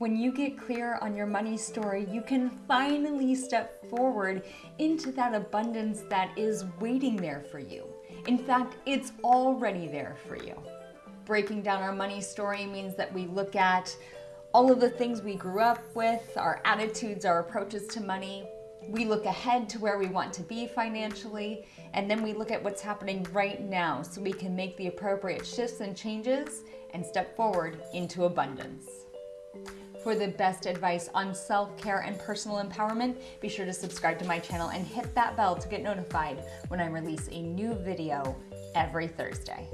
When you get clear on your money story, you can finally step forward into that abundance that is waiting there for you. In fact, it's already there for you. Breaking down our money story means that we look at all of the things we grew up with, our attitudes, our approaches to money. We look ahead to where we want to be financially, and then we look at what's happening right now so we can make the appropriate shifts and changes and step forward into abundance. For the best advice on self-care and personal empowerment, be sure to subscribe to my channel and hit that bell to get notified when I release a new video every Thursday.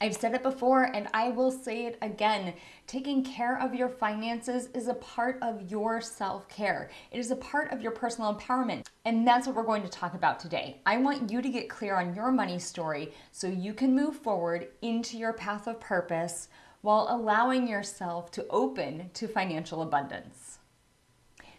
I've said it before and I will say it again. Taking care of your finances is a part of your self-care. It is a part of your personal empowerment. And that's what we're going to talk about today. I want you to get clear on your money story so you can move forward into your path of purpose while allowing yourself to open to financial abundance.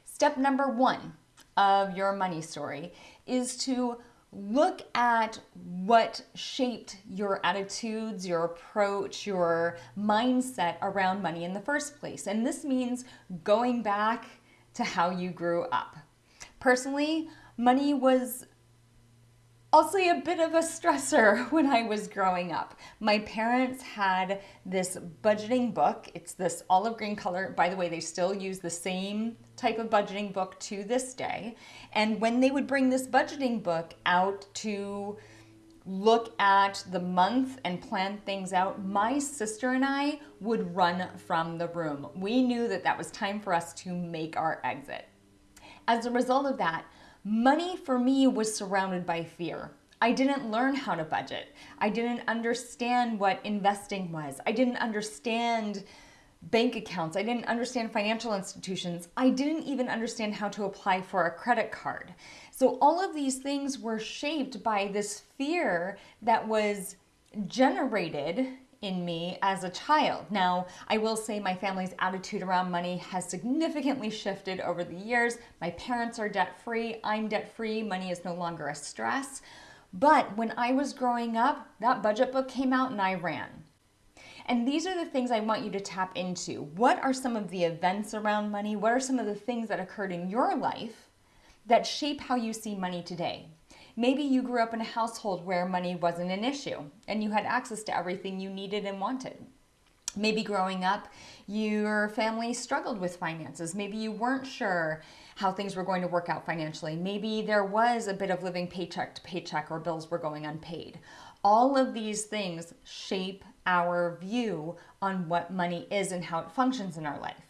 Step number one of your money story is to look at what shaped your attitudes, your approach, your mindset around money in the first place. And this means going back to how you grew up. Personally, money was Say a bit of a stressor when I was growing up. My parents had this budgeting book. It's this olive green color. By the way, they still use the same type of budgeting book to this day. And when they would bring this budgeting book out to look at the month and plan things out, my sister and I would run from the room. We knew that that was time for us to make our exit. As a result of that, Money for me was surrounded by fear. I didn't learn how to budget. I didn't understand what investing was. I didn't understand bank accounts. I didn't understand financial institutions. I didn't even understand how to apply for a credit card. So all of these things were shaped by this fear that was generated in me as a child. Now, I will say my family's attitude around money has significantly shifted over the years. My parents are debt free, I'm debt free, money is no longer a stress. But when I was growing up, that budget book came out and I ran. And these are the things I want you to tap into. What are some of the events around money? What are some of the things that occurred in your life that shape how you see money today? Maybe you grew up in a household where money wasn't an issue and you had access to everything you needed and wanted. Maybe growing up, your family struggled with finances. Maybe you weren't sure how things were going to work out financially. Maybe there was a bit of living paycheck to paycheck or bills were going unpaid. All of these things shape our view on what money is and how it functions in our life.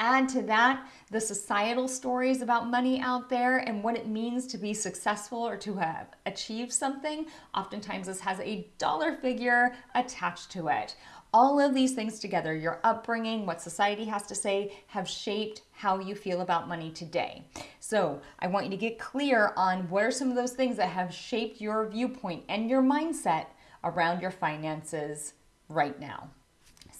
Add to that the societal stories about money out there and what it means to be successful or to have achieved something. Oftentimes this has a dollar figure attached to it. All of these things together, your upbringing, what society has to say, have shaped how you feel about money today. So I want you to get clear on what are some of those things that have shaped your viewpoint and your mindset around your finances right now.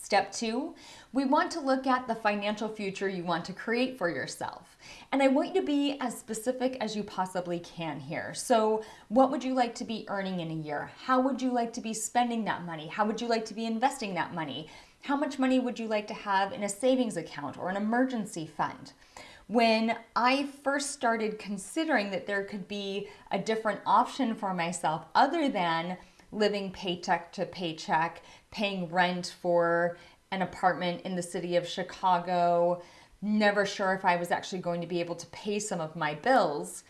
Step two, we want to look at the financial future you want to create for yourself. And I want you to be as specific as you possibly can here. So what would you like to be earning in a year? How would you like to be spending that money? How would you like to be investing that money? How much money would you like to have in a savings account or an emergency fund? When I first started considering that there could be a different option for myself other than living paycheck to paycheck, paying rent for an apartment in the city of Chicago, never sure if I was actually going to be able to pay some of my bills.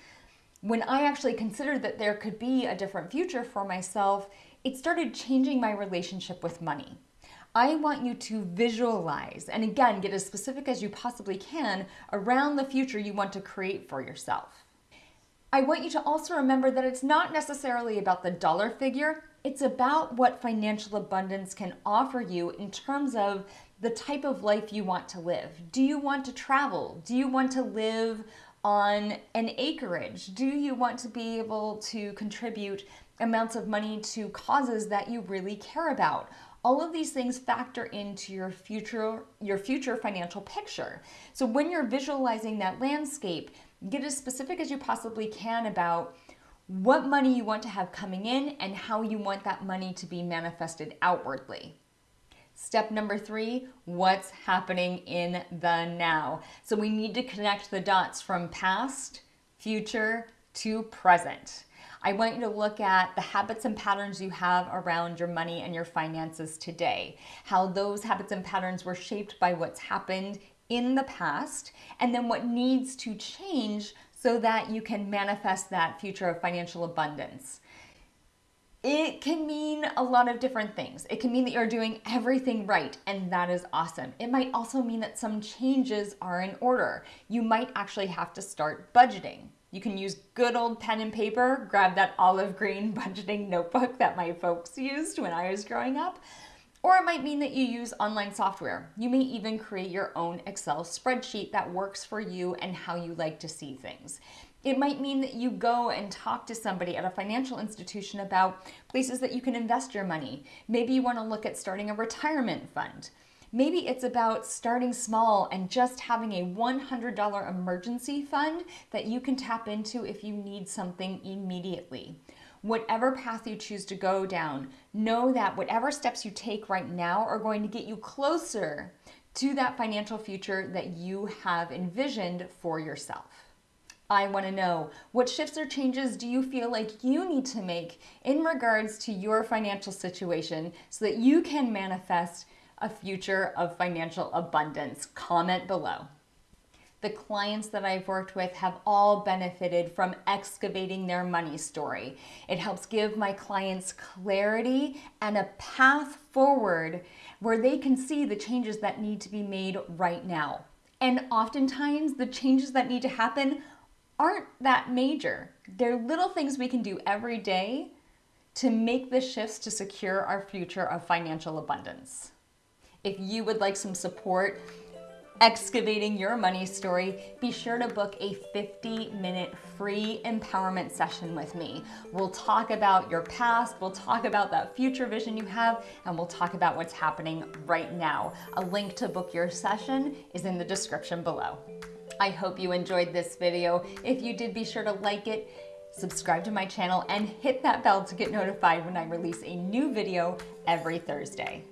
When I actually considered that there could be a different future for myself, it started changing my relationship with money. I want you to visualize and again, get as specific as you possibly can around the future you want to create for yourself. I want you to also remember that it's not necessarily about the dollar figure, it's about what financial abundance can offer you in terms of the type of life you want to live. Do you want to travel? Do you want to live on an acreage? Do you want to be able to contribute amounts of money to causes that you really care about? All of these things factor into your future your future financial picture. So when you're visualizing that landscape, get as specific as you possibly can about what money you want to have coming in and how you want that money to be manifested outwardly. Step number three, what's happening in the now? So we need to connect the dots from past, future to present. I want you to look at the habits and patterns you have around your money and your finances today, how those habits and patterns were shaped by what's happened in the past, and then what needs to change so that you can manifest that future of financial abundance. It can mean a lot of different things. It can mean that you're doing everything right, and that is awesome. It might also mean that some changes are in order. You might actually have to start budgeting. You can use good old pen and paper, grab that olive green budgeting notebook that my folks used when I was growing up. Or it might mean that you use online software. You may even create your own Excel spreadsheet that works for you and how you like to see things. It might mean that you go and talk to somebody at a financial institution about places that you can invest your money. Maybe you want to look at starting a retirement fund. Maybe it's about starting small and just having a $100 emergency fund that you can tap into if you need something immediately. Whatever path you choose to go down, know that whatever steps you take right now are going to get you closer to that financial future that you have envisioned for yourself. I want to know what shifts or changes do you feel like you need to make in regards to your financial situation so that you can manifest a future of financial abundance? Comment below. The clients that I've worked with have all benefited from excavating their money story. It helps give my clients clarity and a path forward where they can see the changes that need to be made right now. And oftentimes, the changes that need to happen aren't that major. They're little things we can do every day to make the shifts to secure our future of financial abundance. If you would like some support excavating your money story, be sure to book a 50 minute free empowerment session with me. We'll talk about your past, we'll talk about that future vision you have, and we'll talk about what's happening right now. A link to book your session is in the description below. I hope you enjoyed this video. If you did, be sure to like it, subscribe to my channel, and hit that bell to get notified when I release a new video every Thursday.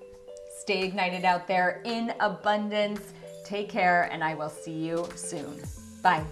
Stay ignited out there in abundance. Take care, and I will see you soon. Bye.